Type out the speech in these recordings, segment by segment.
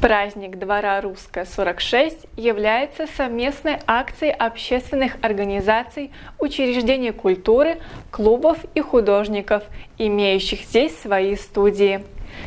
Праздник двора «Русская-46» является совместной акцией общественных организаций, учреждений культуры, клубов и художников, имеющих здесь свои студии.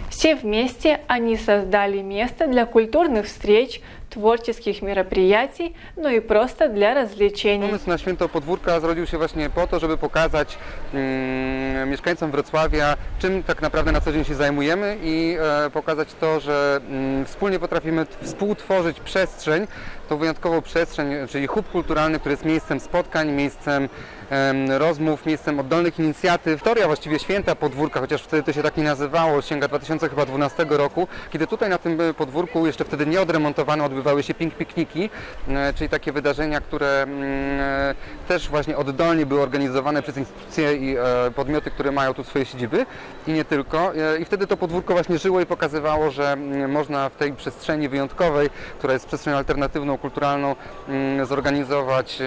Все вместе они создали место для культурных встреч, tворческих мероприятий, no i просто для развлечений. Pomysł na święto podwórka zrodził się właśnie po to, żeby pokazać mm, mieszkańcom Wrocławia, czym tak naprawdę na co dzień się zajmujemy i e, pokazać to, że mm, wspólnie potrafimy t- współtworzyć przestrzeń, tą wyjątkową przestrzeń, czyli hub kulturalny, który jest miejscem spotkań, miejscem em, rozmów, miejscem oddolnych inicjatyw. Historia właściwie święta podwórka, chociaż wtedy to się tak nie nazywało, sięga 2012 roku, kiedy tutaj na tym e, podwórku, jeszcze wtedy nieodremontowane, odbywały się pink pikniki, e, czyli takie wydarzenia, które mm, e, też właśnie oddolnie były organizowane przez instytucje i e, podmioty, które mają tu swoje siedziby i nie tylko. I wtedy to podwórko właśnie żyło i pokazywało, że mm, można w tej przestrzeni wyjątkowej, która jest przestrzenią alternatywną, kulturalną, mm, zorganizować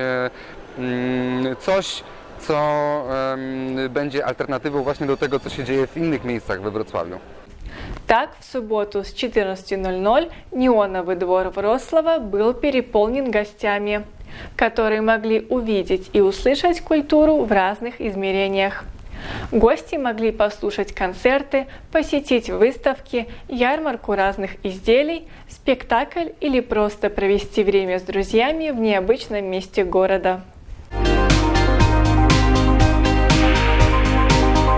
coś, co będzie alternatywą właśnie do tego, co się dzieje w innych miejscach we Wrocławiu. Так, в субботу с 14.00 неоновый двор Врослава был переполнен гостями, которые могли увидеть и услышать культуру в разных измерениях. Гости могли послушать концерты, посетить выставки, ярмарку разных изделий, спектакль или просто провести время с друзьями в необычном месте города.